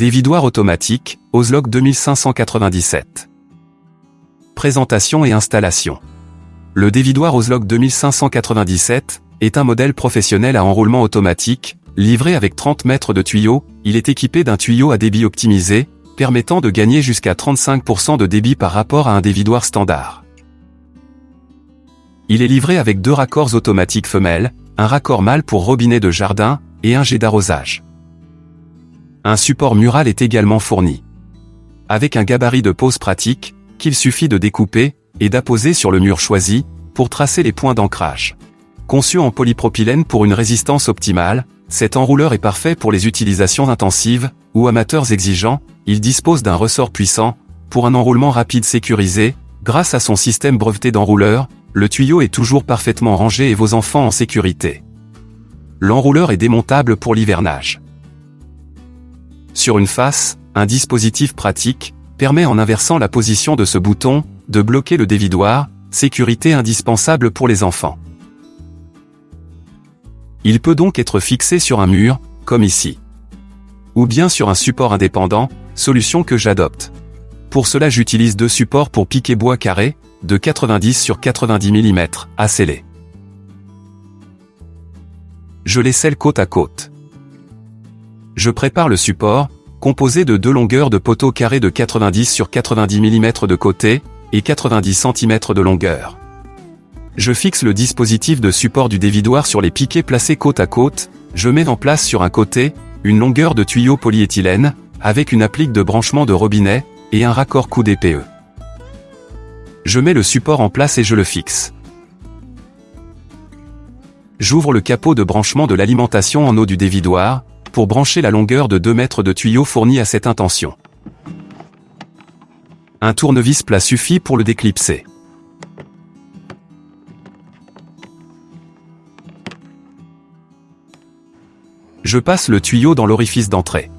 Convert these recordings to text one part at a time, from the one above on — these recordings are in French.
Dévidoir automatique, Ozlok 2597. Présentation et installation. Le dévidoir Ozlok 2597 est un modèle professionnel à enroulement automatique, livré avec 30 mètres de tuyau, il est équipé d'un tuyau à débit optimisé, permettant de gagner jusqu'à 35% de débit par rapport à un dévidoir standard. Il est livré avec deux raccords automatiques femelles, un raccord mâle pour robinet de jardin, et un jet d'arrosage. Un support mural est également fourni. Avec un gabarit de pose pratique, qu'il suffit de découper, et d'apposer sur le mur choisi, pour tracer les points d'ancrage. Conçu en polypropylène pour une résistance optimale, cet enrouleur est parfait pour les utilisations intensives, ou amateurs exigeants, il dispose d'un ressort puissant, pour un enroulement rapide sécurisé, grâce à son système breveté d'enrouleur, le tuyau est toujours parfaitement rangé et vos enfants en sécurité. L'enrouleur est démontable pour l'hivernage. Sur une face, un dispositif pratique, permet en inversant la position de ce bouton, de bloquer le dévidoir, sécurité indispensable pour les enfants. Il peut donc être fixé sur un mur, comme ici. Ou bien sur un support indépendant, solution que j'adopte. Pour cela j'utilise deux supports pour piquer bois carré, de 90 sur 90 mm, à sceller. Je les scelle côte à côte. Je prépare le support, composé de deux longueurs de poteaux carrés de 90 sur 90 mm de côté, et 90 cm de longueur. Je fixe le dispositif de support du dévidoir sur les piquets placés côte à côte, je mets en place sur un côté, une longueur de tuyau polyéthylène, avec une applique de branchement de robinet, et un raccord coup DPE. Je mets le support en place et je le fixe. J'ouvre le capot de branchement de l'alimentation en eau du dévidoir, pour brancher la longueur de 2 mètres de tuyau fourni à cette intention. Un tournevis plat suffit pour le déclipser. Je passe le tuyau dans l'orifice d'entrée.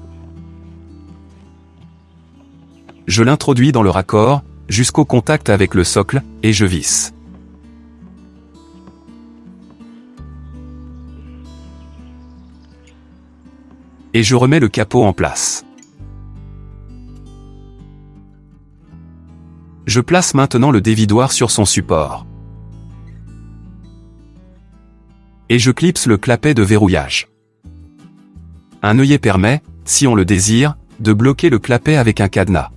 Je l'introduis dans le raccord, jusqu'au contact avec le socle, et je visse. Et je remets le capot en place. Je place maintenant le dévidoir sur son support. Et je clipse le clapet de verrouillage. Un œillet permet, si on le désire, de bloquer le clapet avec un cadenas.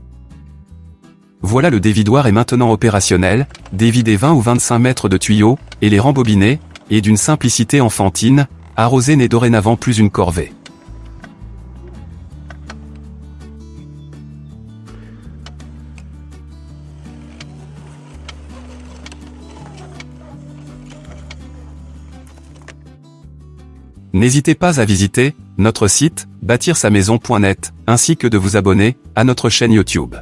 Voilà le dévidoir est maintenant opérationnel, dévider 20 ou 25 mètres de tuyaux, et les rembobiner, et d'une simplicité enfantine, arroser n'est dorénavant plus une corvée. N'hésitez pas à visiter notre site bâtir sa maison.net ainsi que de vous abonner à notre chaîne YouTube.